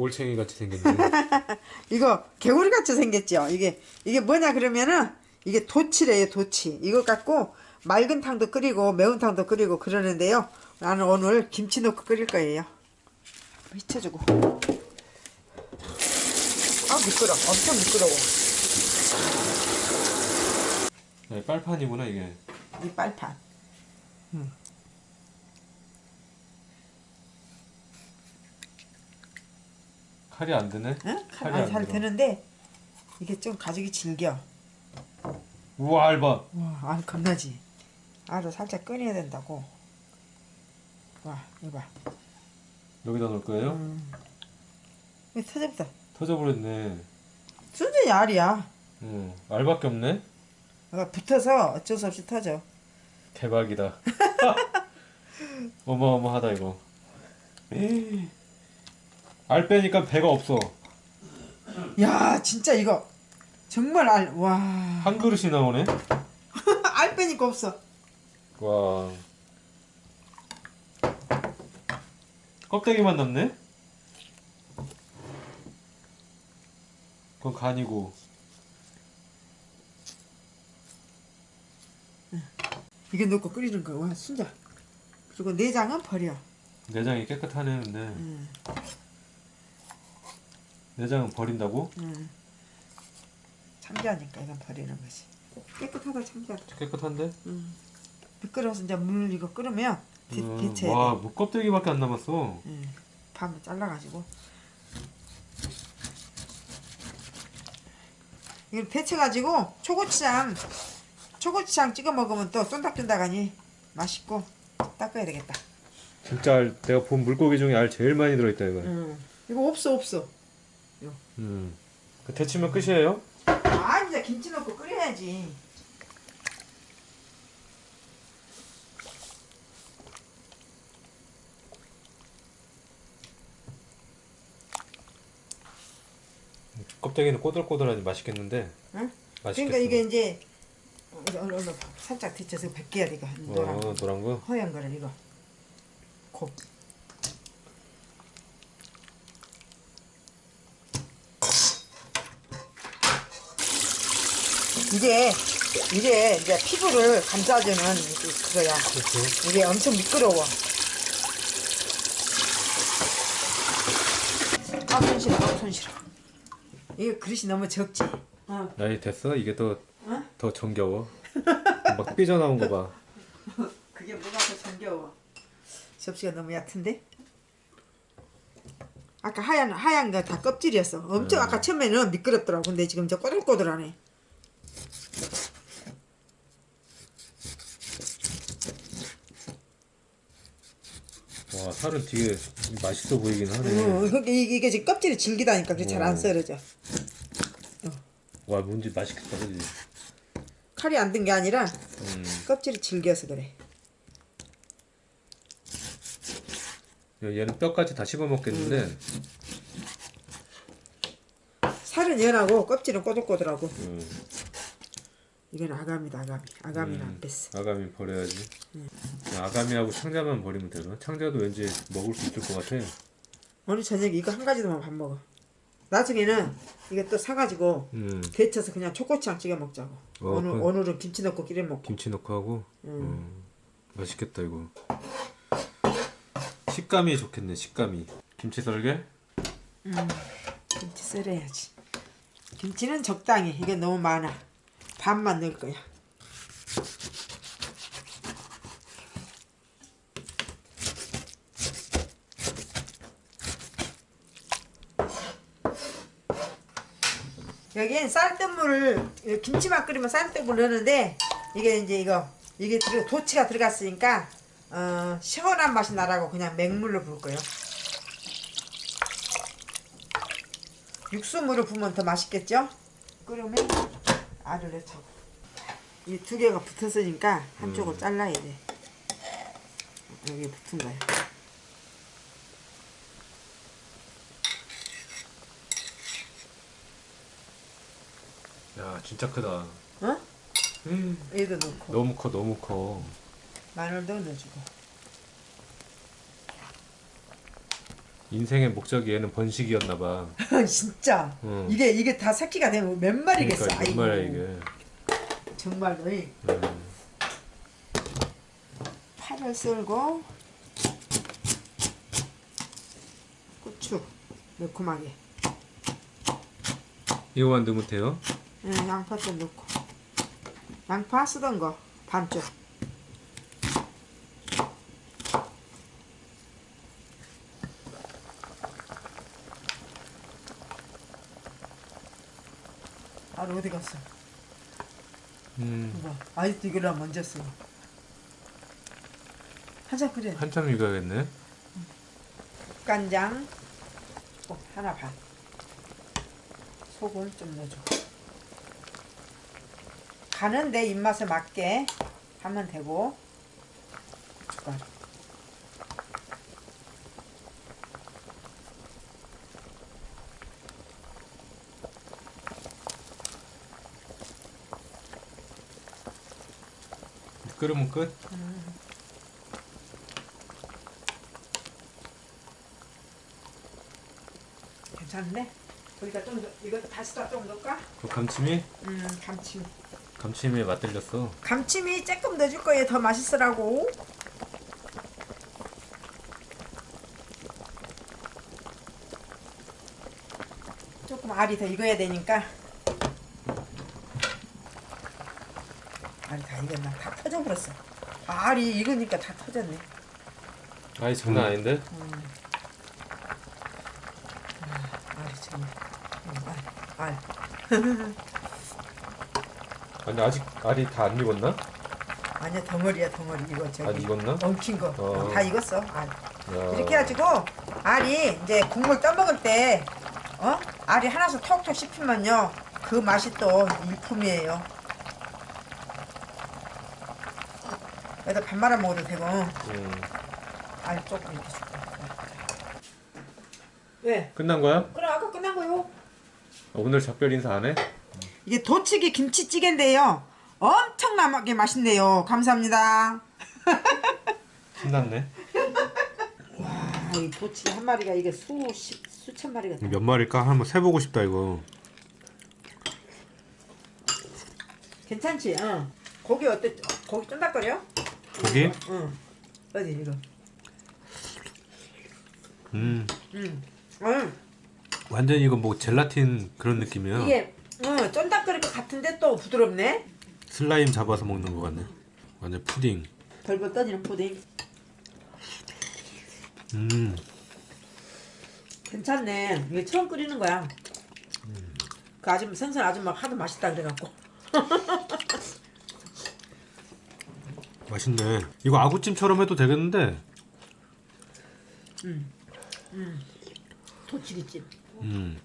올챙이 같이 생겼네. 이거 개구리 같이 생겼죠. 이게 이게 뭐냐 그러면은 이게 도치래요 도치. 이거 갖고 맑은 탕도 끓이고 매운탕도 끓이고 그러는데요. 나는 오늘 김치 넣고 끓일 거예요. 미쳐주고. 아 미끄러. 엄청 미끄러워. 네, 빨판이구나 이게. 이 빨판. 칼이 안 드네. 응? 칼이 아니, 안잘 들어. 되는데 이게 좀 가죽이 질겨. 우와 알바. 와, 아 겁나지. 알을 살짝 꺼내야 된다고. 와, 이거 봐. 여기다 넣을 거예요? 음. 왜 터졌다. 터져버렸네. 순전히 알이야. 응. 알밖에 없네. 어, 붙어서 어쩔 수 없이 터져. 대박이다. 어마어마하다 이거. 에이. 알 빼니까 배가 없어. 야, 진짜 이거 정말 알. 와, 한 그릇이 나오네. 알 빼니까 없어. 와. 껍데기만 남네? 그건 간이고. 이게 넣고 끓이는 거. 와, 순자. 그리고 내장은 버려. 내장이 깨끗하네 근데. 음, 내장은 버린다고? 음. 참기하니까 이건 버리는 거지. 깨끗하다 참기하. 깨끗한데? 음. 미끄러워서 이제 물 이거 끓으면 데, 음, 데쳐야 와, 돼. 뭐 껍데기밖에 안 남았어. 음, 반을 잘라가지고. 이걸 데쳐가지고 초고추장 초고추장 찍어 먹으면 또 쫀득쫀득하니 맛있고 닦아야 되겠다. 진짜 알, 내가 본 물고기 중에 알 제일 많이 들어있다 이거. 음. 이거 없어 없어. 음. 그 데치면 끝이에요? 아 이제 김치 넣고 끓여야지. 껍데기는 꼬들꼬들하니 맛있겠는데. 응? 맛있겠어. 그러니까 이게 이제 얼른 얼른 살짝 데쳐서 벗겨야 돼 이거 노란 어, 노란 거. 허연 거를 이거 곱. 이게 이게 이제 피부를 감싸주는 그- 그거야. 그렇지. 이게 엄청 미끄러워. 아 손실어, 아 손실어. 이게 그릇이 너무 적지. 어. 나이 됐어? 이게 더, 어? 더 정겨워. 막 삐져나온 거 봐. 그게 뭐가 더 정겨워. 접시가 너무 얕은데? 아까 하얀 하얀 거 다 껍질이었어. 엄청 음. 아까 처음에는 미끄럽더라고. 근데 지금 이제 꼬들꼬들하네. 와, 살은 되게 맛있어 보이긴 하네. 어, 이게, 이게 지금 껍질이 질기다니까 그게 잘안 오. 썰어져. 와, 뭔지 맛있겠다, 그지? 칼이 안 든 게 아니라 음. 껍질이 질겨서 그래. 얘는 뼈까지 다 씹어 먹겠는데, 음. 살은 연하고 껍질은 꼬들꼬들하고. 음. 이건 아가미다 아가미. 아가미는 음. 안 뺐어. 아가미 버려야지. 음. 아가미하고 창자만 버리면 되나? 창자도 왠지 먹을 수 있을 것 같아. 오늘 저녁에 이거 한 가지도만 밥 먹어. 나중에는 이거 또 사가지고 음. 데쳐서 그냥 초고추장 찍어 먹자고. 어, 오늘 그래. 오늘은 김치 넣고 끼려 먹고. 김치 넣고 하고. 음. 음. 맛있겠다 이거. 식감이 좋겠네. 식감이. 김치 썰게? 김치 썰어야지. 김치는 적당히. 이게 너무 많아. 반만 넣을 거야. 여기엔 쌀뜨물을 김치만 끓이면 쌀뜨물 넣는데 이게 이제 이거 이게 도치가 들어갔으니까 어, 시원한 맛이 나라고 그냥 맹물로 부을 거예요. 육수물을 부으면 더 맛있겠죠? 끓으면 알을 넣자고. 이두 개가 붙었으니까 한쪽을 잘라야 돼. 여기 붙은 거야. 야 진짜 크다. 어? 음. 얘도 넣고 너무 커 너무 커. 마늘도 넣어주고. 인생의 목적이 얘는 번식이었나 봐. 진짜 응. 이게 이게 다 새끼가 되면 몇 마리겠어 그러니까 아이고. 정말 이게. 정말로 이 음. 파를 썰고 고추 매콤하게 이거만 넣으면 돼요? 응, 양파 좀 넣고 양파 쓰던 거 반쪽 아 어디 갔어? 음. 이거 아직도 이거랑 먼저 써. 한참 끓여. 한참 익어야겠네. 간장 어, 하나 반. 소금 좀 넣어줘. 간은 내 입맛에 맞게 하면 되고. 고춧가루. 끓으면 끝? 괜찮네. 우리가 좀 더, 이거 다시 좀 넣을까? 그 감침이? 음, 감침. 감침에 맛들렸어. 감침이 조금 넣어줄 거예요. 더 맛있으라고. 조금 알이 더 익어야 되니까. 알이 다 익었나? 다 터져버렸어. 아, 알이 익으니까 다 터졌네. 아니 장난 아닌데? 알이 정말. 음, 알, 알. 아니 아직 알이 다 안 익었나? 아니야 덩어리야 덩어리 이거 안 저기 익었나? 엉킨 거. 어. 다 익었어. 알. 야. 이렇게 해가지고 알이 이제 국물 떠먹을 때 어? 알이 하나씩 톡톡 씹히면요 그 맛이 또 일품이에요 여기다 밥 말아 먹어도 되고 음. 알 조금 이렇게 줄게 왜? 끝난 거야? 그래 아까 끝난 거요 오늘 작별 인사 안 해? 이게 도치기 김치찌개인데요 엄청나게 맛있네요 감사합니다 신났네. 아, 이 도치기 한 마리가 이게 수십 수천 마리가 돼. 몇 마리일까? 한번 세보고 싶다 이거. 괜찮지? 응. 고기 어때? 고기 쫀득거려? 고기? 응. 어디 이거? 음. 응. 응. 완전 이거 뭐 젤라틴 그런 느낌이야. 이게 응, 쫀득거릴 것 같은데 또 부드럽네. 슬라임 잡아서 먹는 거 같네. 완전 푸딩. 벌벌 떠지는 푸딩. 음. 괜찮네. 이게 처음 끓이는 거야. 그 아줌마 생선 아줌마 하도 맛있다 그래갖고. 맛있네. 이거 아구찜처럼 해도 되겠는데. 도치기찜. 음.